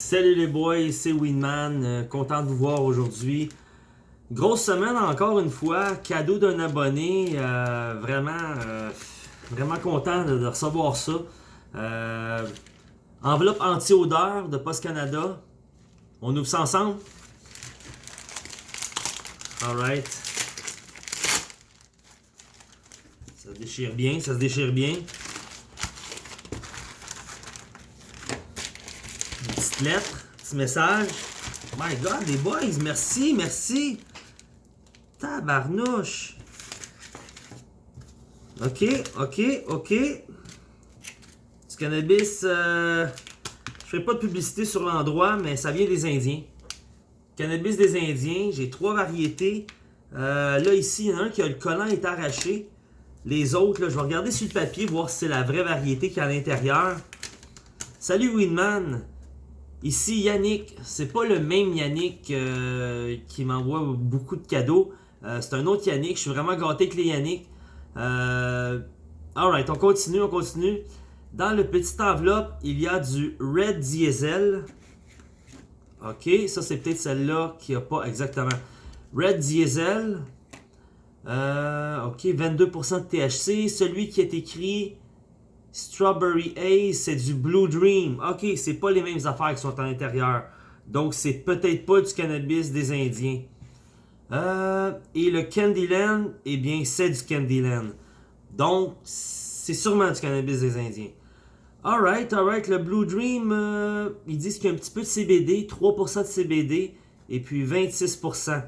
Salut les boys, c'est Winman, euh, content de vous voir aujourd'hui. Grosse semaine encore une fois, cadeau d'un abonné, euh, vraiment, euh, vraiment content de, recevoir ça. Enveloppe anti-odeur de Post Canada. On ouvre ça ensemble? Alright. Ça se déchire bien, ça se déchire bien. Une petite lettre, petit message. My God, les boys, merci, merci. Tabarnouche. Ok, ok, ok. Du cannabis, euh, je fais pas de publicité sur l'endroit, mais ça vient des Indiens. Cannabis des Indiens, j'ai trois variétés. Euh, là, ici, il y en a un qui a le collant est arraché. Les autres, là, je vais regarder sur le papier, voir si c'est la vraie variété qui est à l'intérieur. Salut Winman. Ici Yannick, c'est pas le même Yannick euh, qui m'envoie beaucoup de cadeaux. Euh, c'est un autre Yannick, je suis vraiment gâté avec les Yannick. Euh, Alright, on continue, on continue. Dans le petit enveloppe, il y a du Red Diesel. Ok, ça c'est peut-être celle-là qui a pas exactement. Red Diesel. Ok, 22% de THC. Celui qui est écrit Strawberry Haze, c'est du Blue Dream. Ok, c'est pas les mêmes affaires qui sont à l'intérieur. Donc, c'est peut-être pas du cannabis des Indiens. Euh, et le Candyland, eh bien, c'est du Candyland. Donc, c'est sûrement du cannabis des Indiens. Alright, alright. Le Blue Dream, euh, ils disent qu'il y a un petit peu de CBD, 3% de CBD et puis 26%.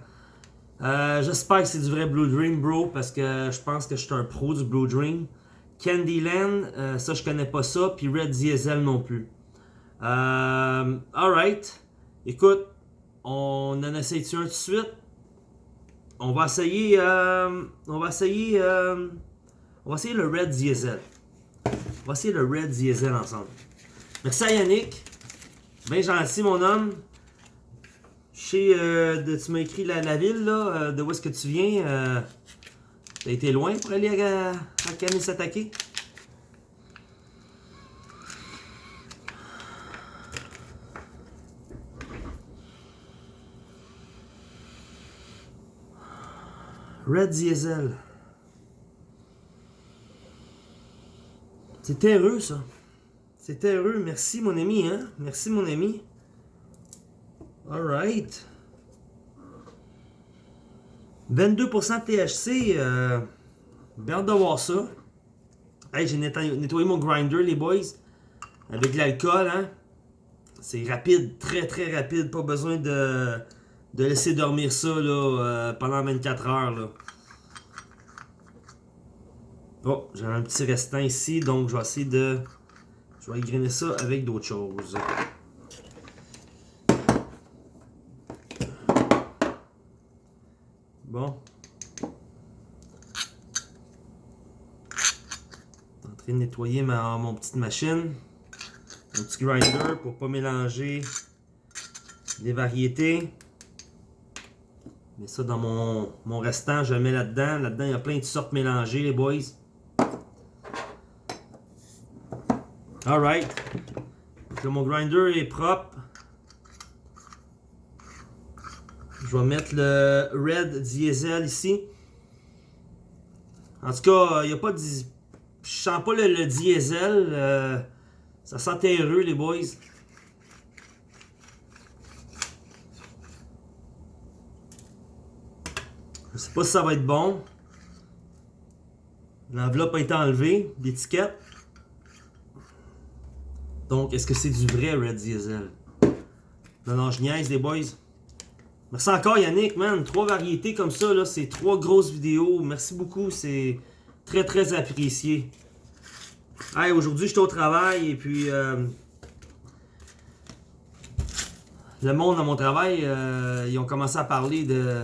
Euh, J'espère que c'est du vrai Blue Dream, bro, parce que je pense que je suis un pro du Blue Dream. Candyland, euh, ça je connais pas ça, puis Red Diesel non plus. Euh, alright. Écoute, on en essaye un tout de suite? On va essayer, euh, on va essayer, on va essayer le Red Diesel. On va essayer le Red Diesel ensemble. Merci Yannick. Bien gentil, mon homme. Je sais, tu m'as écrit la, la ville, là, de où est-ce que tu viens. T'as été loin pour aller à, à Canis s'attaquer? Red Diesel. C'est terreux, ça. C'est terreux. Merci, mon ami, hein? Merci, mon ami. Alright. 22% THC. Euh, bien hâte de voir ça. Hey, j'ai nettoyé, mon grinder, les boys. Avec l'alcool, hein. C'est rapide, très très rapide. Pas besoin de, laisser dormir ça là, euh, pendant 24 heures. Là. Oh, j'ai un petit restant ici, donc je vais essayer de... Je vais égrainer ça avec d'autres choses. Bon. en train de nettoyer ma, mon petite machine. Mon petit grinder pour pas mélanger les variétés. Je mets ça dans mon, mon restant, je le mets là-dedans. Là-dedans, il y a plein de sortes mélangées, les boys. Alright. Mon grinder est propre. Je vais mettre le Red Diesel ici. En tout cas, il n'y a pas de... Je sens pas le, le diesel. euh, ça sent terreux, les boys. Je sais pas si ça va être bon. L'enveloppe a été enlevée, l'étiquette. Donc, est-ce que c'est du vrai Red Diesel? Non, non, je niaise, les boys. Merci encore, Yannick, man. Trois variétés comme ça, là, c'est trois grosses vidéos. Merci beaucoup, c'est très, très apprécié. Hey, aujourd'hui, j'étais au travail et puis... euh, le monde dans mon travail, euh, ils ont commencé à parler de,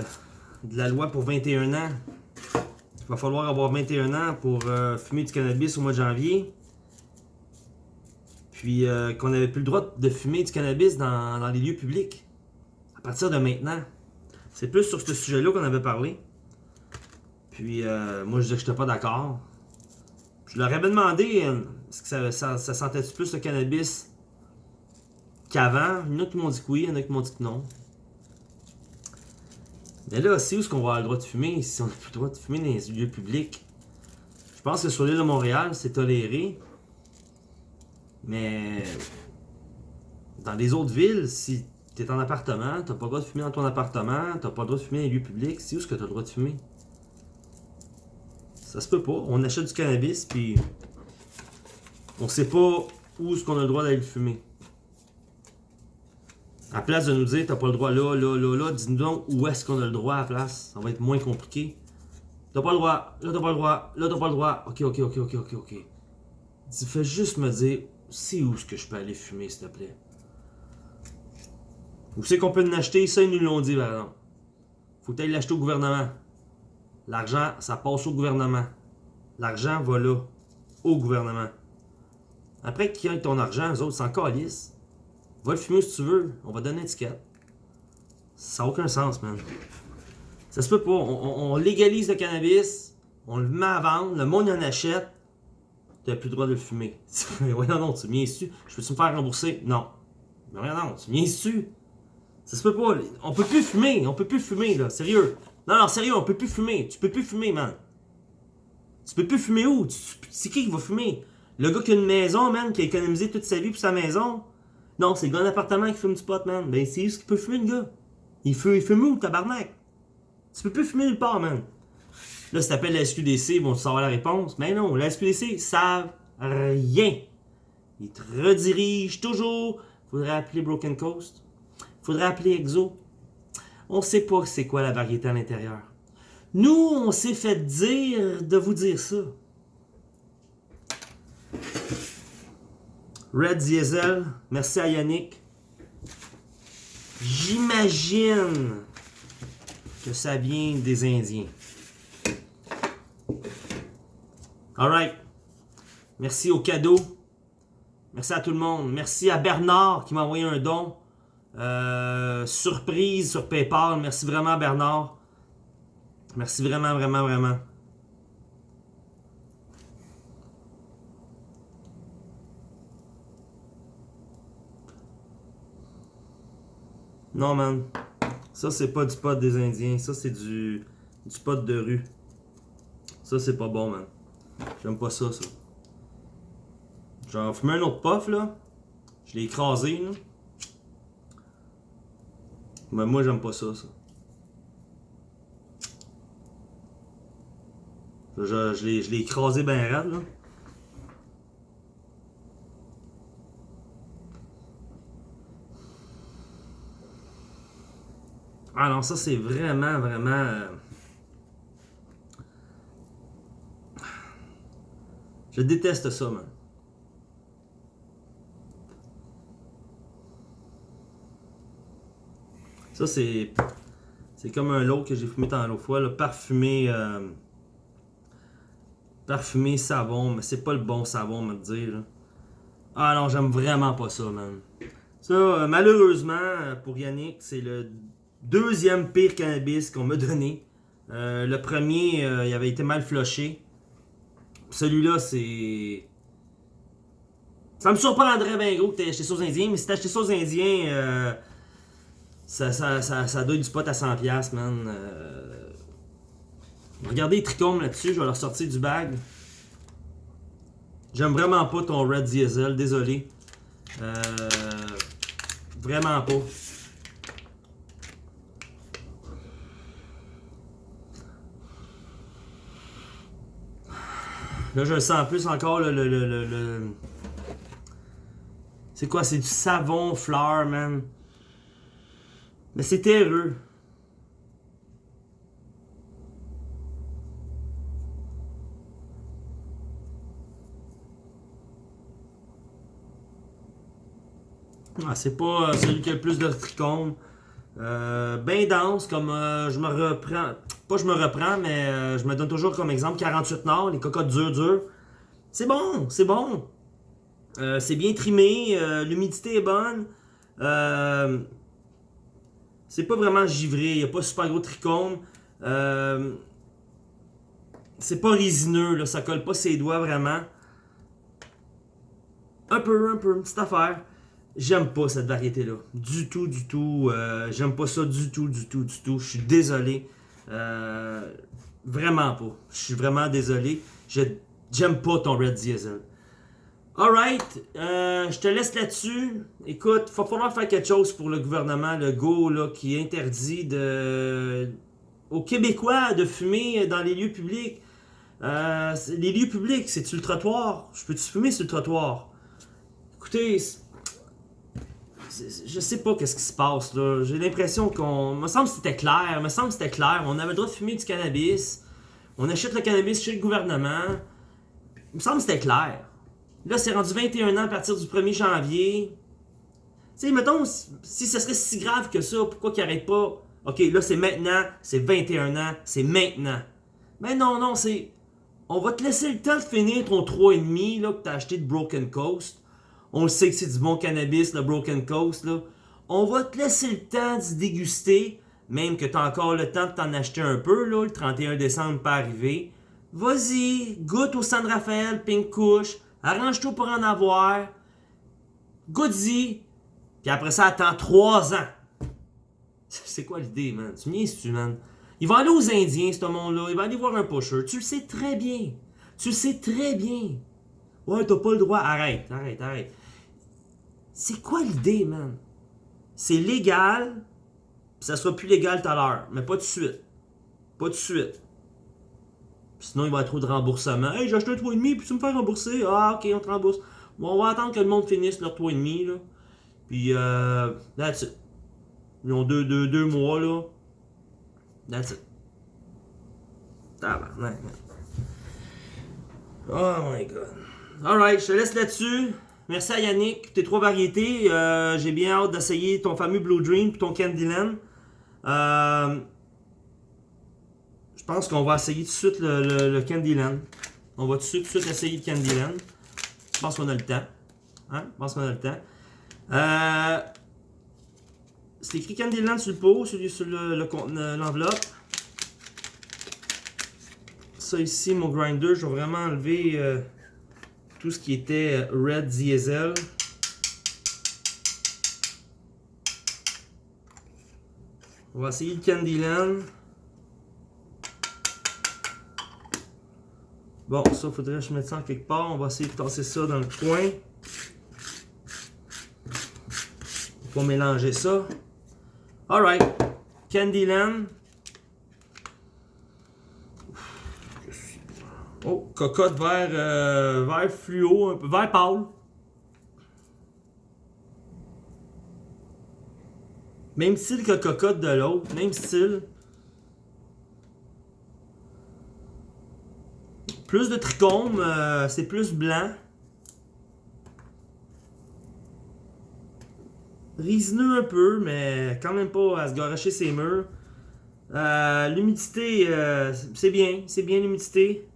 la loi pour 21 ans. Il va falloir avoir 21 ans pour euh, fumer du cannabis au mois de janvier. Puis qu'on n'avait plus le droit de fumer du cannabis dans les lieux publics. Partir de maintenant. C'est plus sur ce sujet-là qu'on avait parlé. Puis euh, moi je disais que j'étais pas d'accord. Je leur avais demandé euh, est-ce que ça, sentait plus le cannabis qu'avant? Il y en a qui m'ont dit que oui, il y en a qui m'ont dit que non. Mais là, c'est où est-ce qu'on va avoir le droit de fumer si on n'a plus le droit de fumer dans les lieux publics? Je pense que sur l'île de Montréal, c'est toléré. Mais dans les autres villes, si tu es en appartement, t'as pas le droit de fumer dans ton appartement, t'as pas le droit de fumer dans les lieux publics, c'est où est-ce que tu as le droit de fumer? Ça se peut pas. On achète du cannabis, puis on sait pas où est-ce qu'on a le droit d'aller le fumer. À place de nous dire, t'as pas le droit là, là, là, là, dis-nous donc où est-ce qu'on a le droit à la place. Ça va être moins compliqué. T'as pas le droit, là t'as pas le droit, là t'as pas le droit. Ok, ok, ok, ok, ok, ok. Fais juste me dire, c'est où est-ce que je peux aller fumer, s'il te plaît. Où c'est qu'on peut en acheter? Ça, ils nous l'ont dit, par exemple. Faut tu l'acheter au gouvernement. L'argent, ça passe au gouvernement. L'argent va là, au gouvernement. Après qu'ils aient ton argent, eux autres s'en calissent. Va le fumer si tu veux, on va donner une étiquette. Ça n'a aucun sens, man. Ça se peut pas. On, légalise le cannabis, on le met à vendre, le monde en achète. Tu n'as plus le droit de le fumer. ouais, non, non, tu viens su. Je peux-tu me faire rembourser? Non. Mais rien, non, tu viens su. Ça se peut pas. On peut plus fumer. On peut plus fumer, là. Sérieux. Non, non, sérieux, on peut plus fumer. Tu peux plus fumer, man. Tu peux plus fumer où? C'est qui qui va fumer? Le gars qui a une maison, man, qui a économisé toute sa vie pour sa maison? Non, c'est le gars d'appartement qui fume du pot, man. Ben, c'est ce qu'il peut fumer, le gars? Il fume, il fume où, tabarnak? Tu peux plus fumer nulle part, man. Là, si t'appelles la SQDC, vont te savoir la réponse. Mais non, la SQDC, savent rien. Ils te redirigent toujours. Faudrait appeler Broken Coast. Faudrait appeler Exo. On sait pas c'est quoi la variété à l'intérieur. Nous, on s'est fait dire de vous dire ça. Red Diesel, merci à Yannick. J'imagine que ça vient des Indiens. Alright. Merci au cadeau. Merci à tout le monde. Merci à Bernard qui m'a envoyé un don. Euh, surprise sur PayPal. Merci vraiment, Bernard. Merci vraiment, vraiment, vraiment. Non, man. Ça, c'est pas du pot des Indiens. Ça, c'est du, du pot de rue. Ça, c'est pas bon, man. J'aime pas ça, ça. J'en fumer un autre puff, là. Je l'ai écrasé, là. Mais moi, j'aime pas ça, ça. Je, je l'ai écrasé bien raide, là. Ah ça c'est vraiment, vraiment... Euh, je déteste ça, man. Ça, c'est. C'est comme un lot que j'ai fumé tant l'autre fois, là, parfumé. Euh, parfumé savon, mais c'est pas le bon savon, me dire. Ah non, j'aime vraiment pas ça, man. Ça, euh, malheureusement, pour Yannick, c'est le deuxième pire cannabis qu'on m'a donné. Euh, le premier, il avait été mal flushé. Celui-là, c'est. Ça me surprendrait bien gros que t'aies acheté ça aux Indiens, mais si t'as acheté ça aux Indiens, ça, ça, ça, ça du pot à 100$, man. Euh... Regardez les trichomes là-dessus, je vais leur sortir du bag. J'aime vraiment pas ton Red Diesel, désolé. Euh... Vraiment pas. Là, je sens plus encore, le... le, le, le... C'est quoi? C'est du savon fleur, man. Mais c'est terreux. Ah, c'est pas euh, celui qui a le plus de trichomes. Euh, ben dense, comme euh, je me reprends. Pas je me reprends, mais je me donne toujours comme exemple 48 Nord, les cocottes dures dures. C'est bon, c'est bon. c'est bien trimé, l'humidité est bonne. C'est pas vraiment givré, il n'y a pas super gros trichome. Euh, c'est pas résineux, là, ça colle pas ses doigts vraiment. Un peu, un peu, une petite affaire. J'aime pas cette variété-là. Du tout, du tout. Euh, J'aime pas ça du tout, du tout, du tout. Je suis désolé. Euh, vraiment pas. Je suis vraiment désolé. J'aime pas ton Red Diesel. Alright, euh, je te laisse là-dessus. Écoute, il va falloir faire quelque chose pour le gouvernement, le GO, là, qui interdit aux Québécois de fumer dans les lieux publics. Euh, les lieux publics, c'est-tu le trottoir? Je peux-tu fumer sur le trottoir? Écoutez, je sais pas qu'est-ce qui se passe là. J'ai l'impression qu'on. me semble que c'était clair. me semble que c'était clair. On avait le droit de fumer du cannabis. On achète le cannabis chez le gouvernement. Me semble que c'était clair. Là, c'est rendu 21 ans à partir du 1er janvier. Tu sais, mettons, si ce serait si grave que ça, pourquoi qu'il arrête pas? Ok, là, c'est maintenant, c'est 21 ans, c'est maintenant. Mais non, non, c'est. On va te laisser le temps de finir ton 3,5 là, que t'as acheté de Broken Coast. On le sait que c'est du bon cannabis, le Broken Coast. Là. On va te laisser le temps d'y déguster, même que tu as encore le temps de t'en acheter un peu. Là, le 31 décembre pas arriver. Vas-y, goûte au San Rafael, Pink Kush. Arrange-toi pour en avoir. Goûte-y. Puis après ça, attends 3 ans. C'est quoi l'idée, man? Tu me tu man? Il va aller aux Indiens, ce monde-là. Il va aller voir un pusher. Tu le sais très bien. Tu le sais très bien. Ouais, t'as pas le droit. Arrête, arrête, arrête. C'est quoi l'idée, man? C'est légal, ça sera plus légal tout à l'heure, mais pas de suite. Pas de suite. Sinon, il va y trop de remboursement. Hey, j'ai acheté un 3,5, puis tu me fais rembourser. Ah, ok, on te rembourse. Bon, on va attendre que le monde finisse leur 3,5, là. Puis, euh, that's it. Ils ont deux, deux, deux mois, là. That's it. Tabarnak, Oh my god. Alright, je te laisse là-dessus. Merci à Yannick, tes trois variétés. Euh, j'ai bien hâte d'essayer ton fameux Blue Dream et ton Candyland. Euh, pense qu'on va essayer tout de suite le, Candyland. On va tout de suite, tout de suite essayer le Candyland. Je pense qu'on a le temps. Hein? Je pense qu'on a le temps. Euh, c'est écrit Candyland sur le pot, sur, l'enveloppe. Ça ici, mon grinder, je vais vraiment enlever tout ce qui était Red Diesel. On va essayer le Candyland. Bon, ça, faudrait que je mette ça en quelque part. On va essayer de tasser ça dans le coin. Pour mélanger ça. Alright. Candyland. Oh, cocotte vert, euh, vert fluo, un peu, vert pâle. Même style que cocotte de l'autre, même style. Plus de trichome, euh, c'est plus blanc. Risineux un peu, mais quand même pas à se garocher ses murs. Euh, l'humidité, c'est bien, c'est bien l'humidité.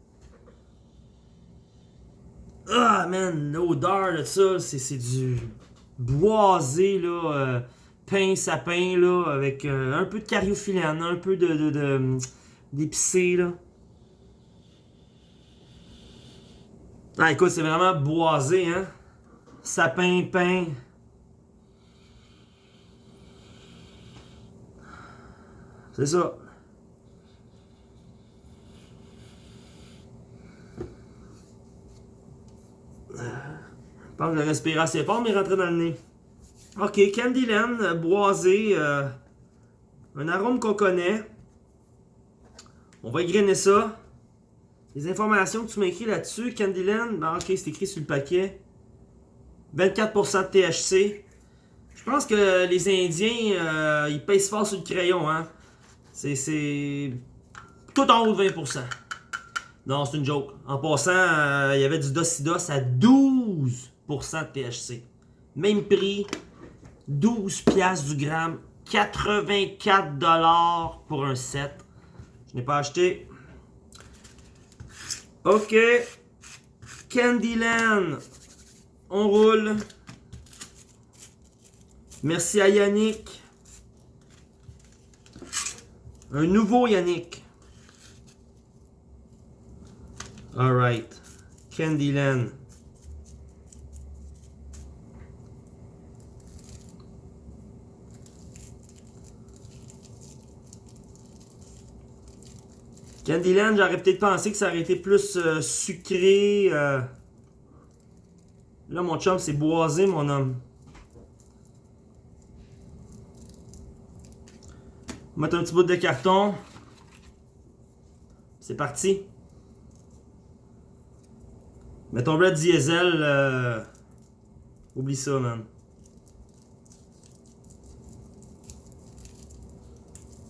Ah, man, l'odeur de ça, c'est du boisé, là, euh, pain sapin, là, avec euh, un peu de cariophyllène, un peu de, de, d'épicé, là. Ah, écoute, c'est vraiment boisé, hein. Sapin, pain. C'est ça. Je pense que je respirer assez fort, mais rentrer dans le nez. Ok, Candyland, boisé. Euh, un arôme qu'on connaît. On va égrainer ça. Les informations que tu m'as écrit là-dessus, Candyland, ben ok, c'est écrit sur le paquet. 24% de THC. Je pense que les Indiens, euh, ils pèsent fort sur le crayon, hein. C'est tout en haut de 20%. Non, c'est une joke. En passant, euh, il y avait du Docidos à 12% de THC. Même prix, 12 piastres du gramme, 84 dollars pour un set. Je n'ai pas acheté. Ok. Candyland. On roule. Merci à Yannick. Un nouveau Yannick. Alright. Candyland. Candyland, j'aurais peut-être pensé que ça aurait été plus euh, sucré. euh. Là, mon chum, c'est boisé, mon homme. On va mettre un petit bout de carton. C'est parti. Ton red diesel, euh, oublie ça, man.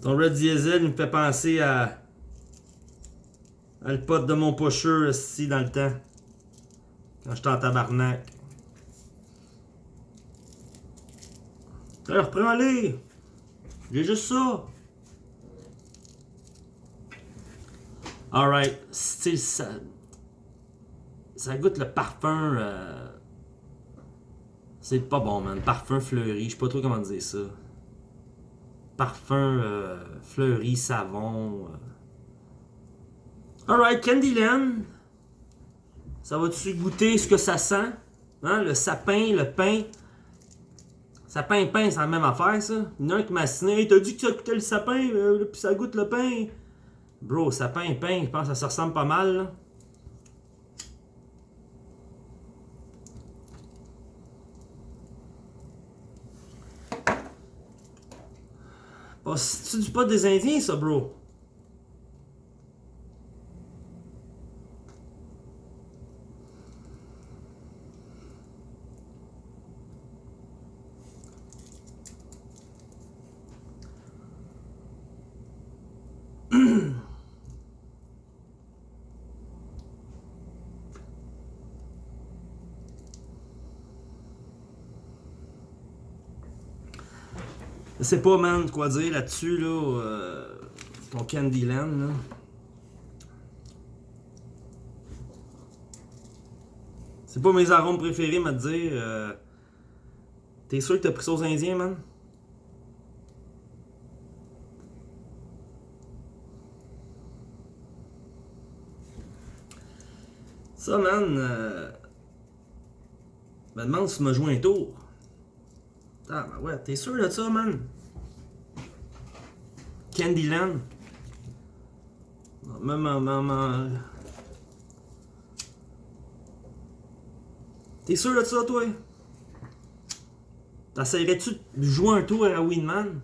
Ton red diesel, me fait penser à le pote de mon pocheur ici dans le temps. Quand j'étais en tabarnak. Alors, prends-les! J'ai juste ça! Alright, ça. Ça goûte le parfum. euh, C'est pas bon, man. Parfum fleuri, je sais pas trop comment dire ça. Parfum euh, fleuri, savon. euh. Alright, Candyland. Ça va-tu goûter ce que ça sent? Hein? Le sapin, le pain. Sapin pain, c'est la même affaire, ça. Il y en a un qui m'a signé. T'as dit que ça goûtait le sapin, puis ça goûte le pain. Bro, sapin pain, je pense que ça se ressemble pas mal, là. Oh, c'est du pot des Indiens, ça, bro? Je sais pas, man, quoi dire là-dessus, là. euh, ton Candyland, là. C'est pas mes arômes préférés, mais te dire. euh, T'es sûr que t'as pris ça aux Indiens, man? Ça, man. Euh... Me demande si tu m'as joué un tour. Ah, ouais, t'es sûr de ça, man? Candyland. Même, même, T'es sûr de ça, toi? T'essaierais-tu de jouer un tour à Winman?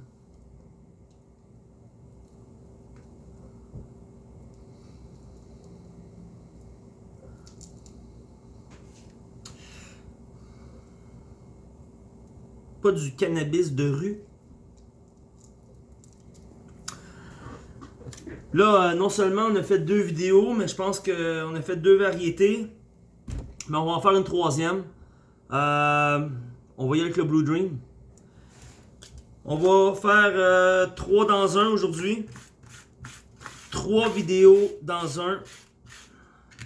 Du cannabis de rue? Là, euh, non seulement on a fait deux vidéos, mais je pense qu'on a fait deux variétés. Mais on va en faire une troisième. Euh, on va y aller avec le Blue Dream. On va faire euh, trois dans un aujourd'hui. Trois vidéos dans un.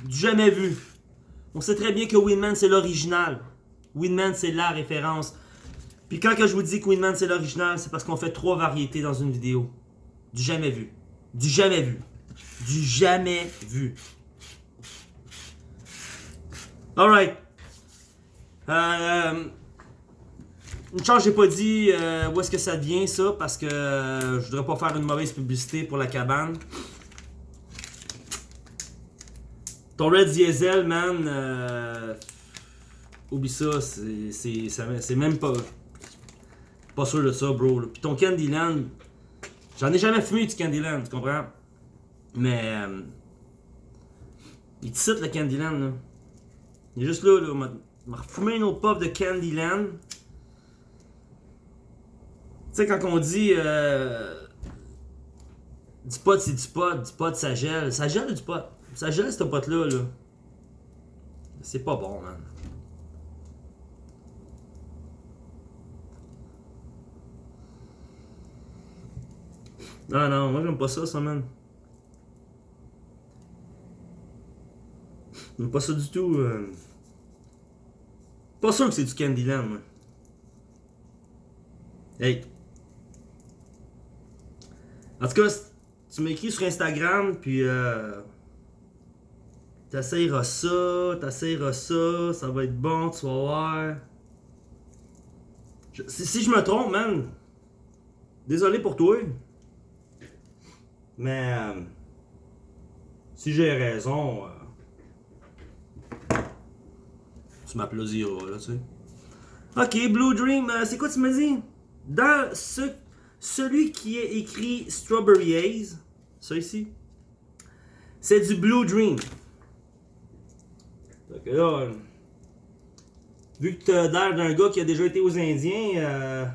Jamais vu. On sait très bien que Winman c'est l'original. Winman c'est la référence. Puis quand que je vous dis que Winman c'est l'original, c'est parce qu'on fait trois variétés dans une vidéo. Du jamais vu. Du jamais vu. Du jamais vu. Alright. Euh, une chance, j'ai pas dit euh, où est-ce que ça vient ça? Parce que euh, je voudrais pas faire une mauvaise publicité pour la cabane. Ton Red Diesel, man, euh, oublie ça- c'est même pas pas sûr de ça, bro. là. Puis ton Candyland, j'en ai jamais fumé du Candyland, tu comprends? Mais euh, il te cite le Candyland là. Il est juste là, là. On m'a- refumé une autre pop de Candyland. Tu sais, quand on dit euh, du pot, c'est du pot, du pot, ça gèle. Ça gèle du pot. Ça gèle, ce pot-là, là. C'est pas bon, man. Non, non, moi j'aime pas ça, ça, man. J'aime pas ça du tout. euh. Pas sûr que c'est du Candyland, moi. Hey. En tout cas, tu m'écris sur Instagram, puis euh, t'essayeras ça, t'essayeras ça, ça va être bon, tu vas voir. Si, si je me trompe, man, désolé pour toi. Mais, euh, Si j'ai raison, euh, tu m'applaudiras, là, tu sais. Ok, Blue Dream, euh, c'est quoi tu me dis? Dans ce, celui qui est écrit Strawberry Haze, ça ici, c'est du Blue Dream. Donc là, vu que tu as l'air d'un gars qui a déjà été aux Indiens, euh,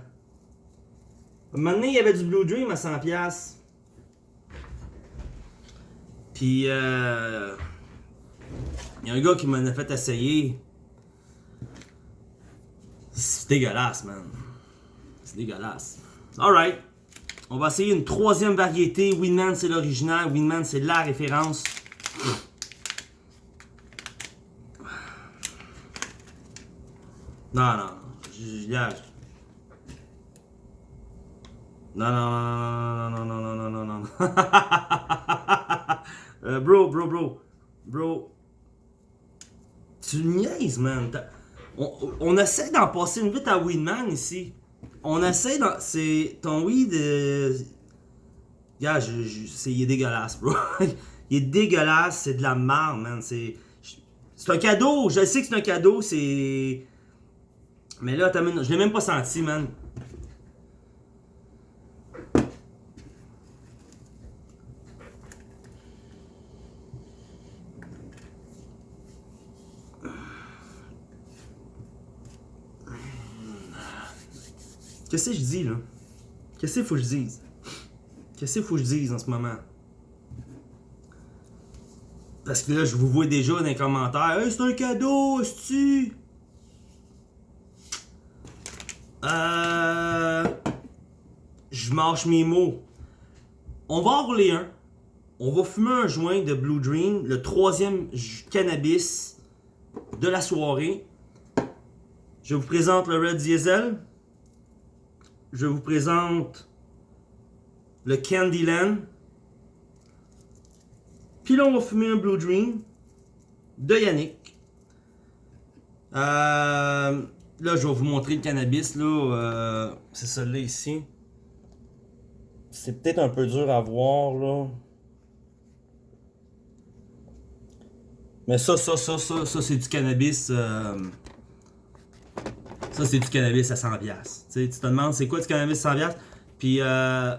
Maintenant, il y avait du Blue Dream à 100$. Puis, euh, y a un gars qui m'en a fait essayer. C'est dégueulasse, man. C'est dégueulasse. Alright. On va essayer une troisième variété. Winman, c'est l'original. Winman, c'est la référence. Non, non. Je, non, non, non, non, non, non, non, non, non, non. Euh, bro, bro, bro. Bro. Tu niaises, man. On, essaie d'en passer une vite à Weedman ici. On essaie d'en... C'est... Ton weed... Euh... Je, c'est... il est dégueulasse, bro. il est dégueulasse, c'est de la merde, man. C'est... C'est un cadeau. Je sais que c'est un cadeau, c'est... Mais là, je l'ai même pas senti, man. Qu'est-ce que je dis là? Qu'est-ce qu'il faut que je dise? Qu'est-ce qu'il faut que je dise en ce moment? Parce que là, je vous vois déjà dans les commentaires. Hey, c'est un cadeau, est-ce Euh. Je marche mes mots. On va en rouler un. On va fumer un joint de Blue Dream, le troisième cannabis de la soirée. Je vous présente le Red Diesel je vous présente le Candyland. Puis là, on va fumer un Blue Dream de Yannick. Euh, là, je vais vous montrer le cannabis. Euh, c'est celui-là ici. C'est peut-être un peu dur à voir, là. Mais ça, ça, ça, ça, ça, c'est du cannabis... Euh, ça, c'est du cannabis à 100$. tu te demandes c'est quoi du cannabis à 100$. Puis, euh,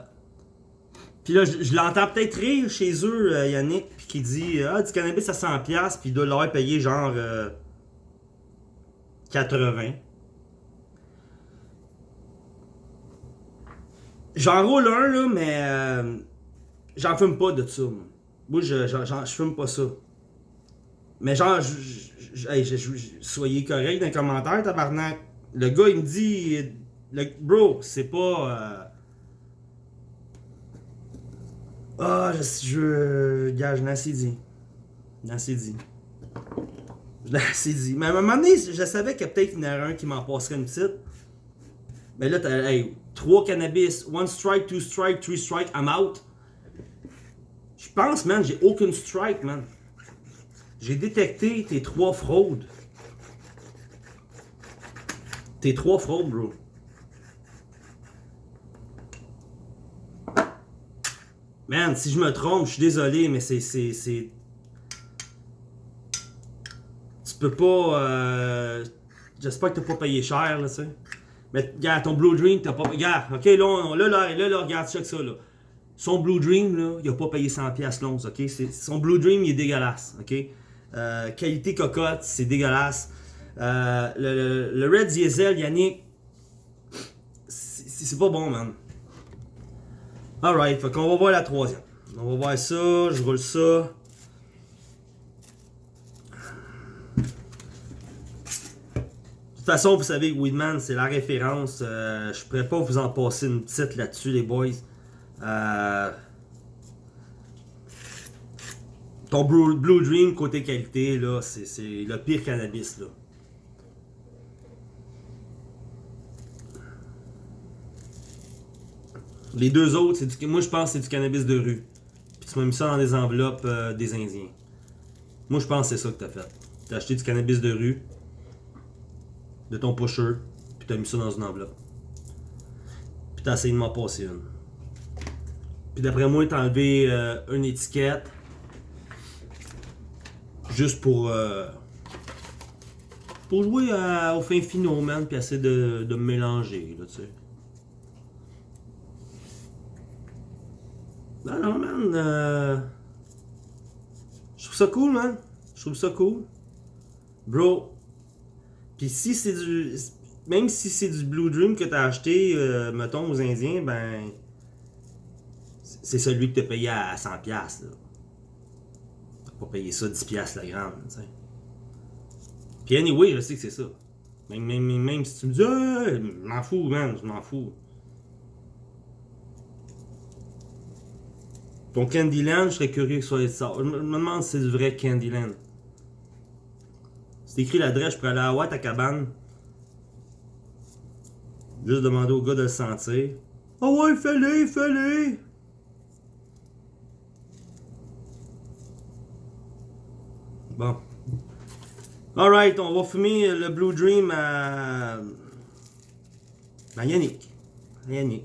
puis là, je, l'entends peut-être rire chez eux, euh, Yannick, puis qui dit Ah, du cannabis à 100$, puis il doit l'avoir payé genre 80$. Euh, j'en roule un, là, mais j'en fume pas de ça. Moi, je, je, fume pas ça. Mais genre, soyez correct dans les commentaires, tabarnak. Le gars, il me dit, le, bro, c'est pas... Euh... Ah, je, je, gars, je dit. Je l'ai assez dit. Je l'ai assez dit. Mais à un moment donné, je savais qu'il y a peut-être une erreur un qui m'en passerait une petite. Mais là, t'as, hey, 3 cannabis, one strike, two strike, three strike, I'm out. Je pense, man, j'ai aucune strike, man. J'ai détecté tes trois fraudes. T'es trois fraudes, bro. Man, si je me trompe, je suis désolé, mais c'est... Tu peux pas... Euh... J'espère que t'as pas payé cher, là, tu. Mais, regarde, ton Blue Dream, t'as pas... Regarde, ok, là, là, là, là, là, regarde, check ça, là. Son Blue Dream, là, il a pas payé 100$ l'once, ok? Son Blue Dream, il est dégueulasse, ok? Euh, qualité cocotte, c'est dégueulasse. Euh, le, Red Diesel, Yannick, c'est pas bon, man. Alright, fait qu'on va voir la troisième. On va voir ça, je roule ça. De toute façon, vous savez que Weedman, c'est la référence. Euh, je pourrais pas vous en passer une petite là-dessus, les boys. Euh, ton Blue Dream côté qualité, là, c'est le pire cannabis, là. Les deux autres, du, moi je pense que c'est du cannabis de rue. Puis tu m'as mis ça dans des enveloppes euh, des Indiens. Moi je pense que c'est ça que t'as fait. T'as acheté du cannabis de rue, de ton pusher, puis t'as mis ça dans une enveloppe. Puis t'as essayé de m'en passer une. Puis d'après moi, t'as enlevé euh, une étiquette. Juste pour... euh, pour jouer à- au fin finaux, man, puis essayer de, de mélanger, là, tu sais. Non, non, man. euh, Je trouve ça cool, man. Je trouve ça cool. Bro. Puis si c'est du. Même si c'est du Blue Dream que t'as acheté, euh, mettons, aux Indiens, ben. C'est celui que t'as payé à 100$, piastres, là. T'as pas payé ça 10$ piastres la gramme, tu sais. Puis anyway, je sais que c'est ça. Même, même, même, même si tu me dis, ah, je m'en fous, man, je m'en fous. Ton Candyland, je serais curieux que ce soit ça. Je me demande si c'est du vrai Candyland. C'est écrit l'adresse, je pourrais aller à cabane. Juste demander au gars de le sentir. Ah ouais, fais-le, fais-le! Bon. Alright, on va fumer le Blue Dream à. à Yannick. À Yannick.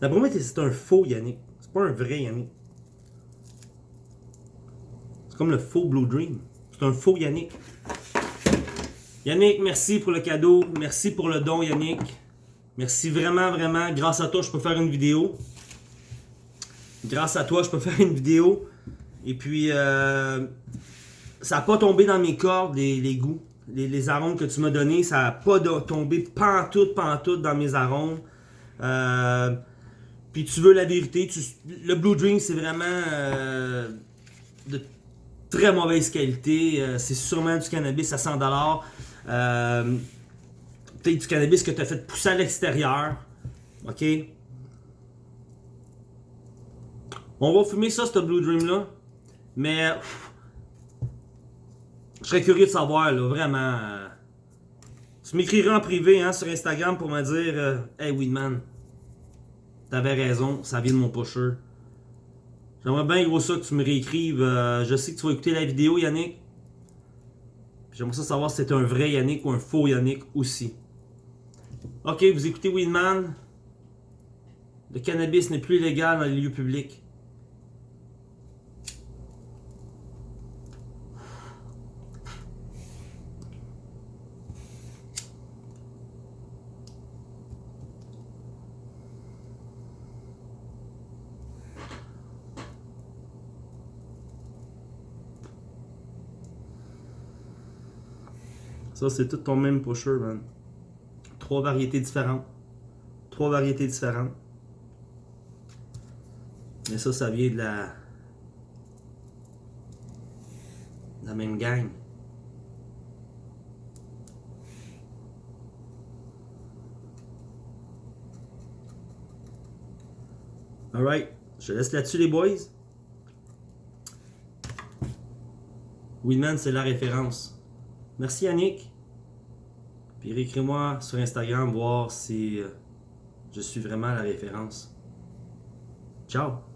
D'après moi, c'est un faux Yannick. C'est pas un vrai Yannick. C'est comme le faux Blue Dream. C'est un faux Yannick. Yannick, merci pour le cadeau. Merci pour le don, Yannick. Merci vraiment, vraiment. Grâce à toi, je peux faire une vidéo. Grâce à toi, je peux faire une vidéo. Et puis, euh, ça n'a pas tombé dans mes cordes, les, goûts. Les, arômes que tu m'as donnés, ça n'a pas tombé pantoute, pantoute dans mes arômes. Euh, puis tu veux la vérité, le Blue Dream, c'est vraiment euh, de très mauvaise qualité. Euh, c'est sûrement du cannabis à 100$. Euh, Peut-être du cannabis que tu as fait pousser à l'extérieur. OK? On va fumer ça, ce Blue Dream là. Mais je serais curieux de savoir, là, vraiment. tu m'écriras en privé hein, sur Instagram pour me dire Hey Weedman, t'avais raison, ça vient de mon pusher. J'aimerais bien gros ça que tu me réécrives. euh, je sais que tu vas écouter la vidéo, Yannick. J'aimerais ça savoir si c'est un vrai Yannick ou un faux Yannick aussi. Ok, vous écoutez Weedman. Le cannabis n'est plus légal dans les lieux publics. Ça, c'est tout ton même pusher, man. Trois variétés différentes. Trois variétés différentes. Mais ça, ça vient de la. la même gang. Alright. Je laisse là-dessus, les boys. Winman, c'est la référence. Merci Yannick. Puis écris-moi sur Instagram voir si euh, je suis vraiment la référence. Ciao!